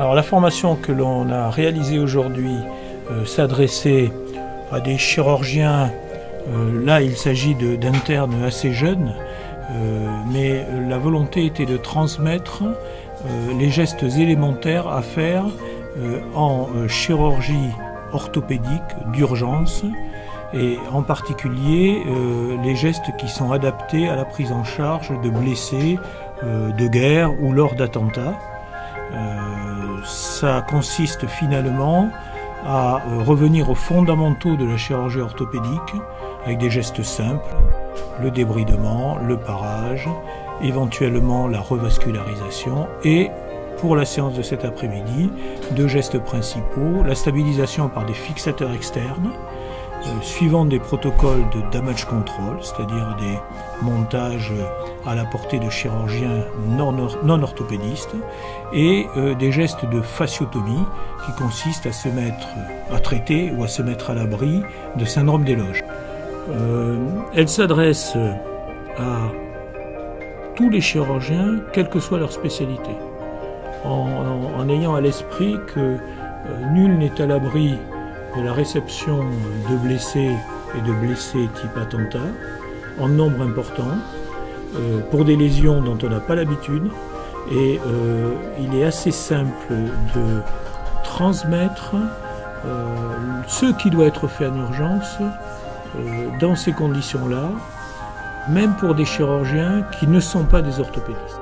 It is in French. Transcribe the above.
Alors la formation que l'on a réalisée aujourd'hui euh, s'adressait à des chirurgiens, euh, là il s'agit d'internes assez jeunes, euh, mais la volonté était de transmettre les gestes élémentaires à faire en chirurgie orthopédique d'urgence et en particulier les gestes qui sont adaptés à la prise en charge de blessés de guerre ou lors d'attentats ça consiste finalement à euh, revenir aux fondamentaux de la chirurgie orthopédique avec des gestes simples, le débridement, le parage, éventuellement la revascularisation et pour la séance de cet après-midi, deux gestes principaux, la stabilisation par des fixateurs externes suivant des protocoles de damage control, c'est-à-dire des montages à la portée de chirurgiens non, orthopédistes, et euh, des gestes de fasciotomie qui consistent à se mettre à traiter ou à se mettre à l'abri de syndrome des loges. Euh, elle s'adresse à tous les chirurgiens, quelle que soit leur spécialité, en ayant à l'esprit que nul n'est à l'abri de la réception de blessés et de blessés type attentat en nombre important euh, pour des lésions dont on n'a pas l'habitude et euh, il est assez simple de transmettre euh, ce qui doit être fait en urgence dans ces conditions-là, même pour des chirurgiens qui ne sont pas des orthopédistes.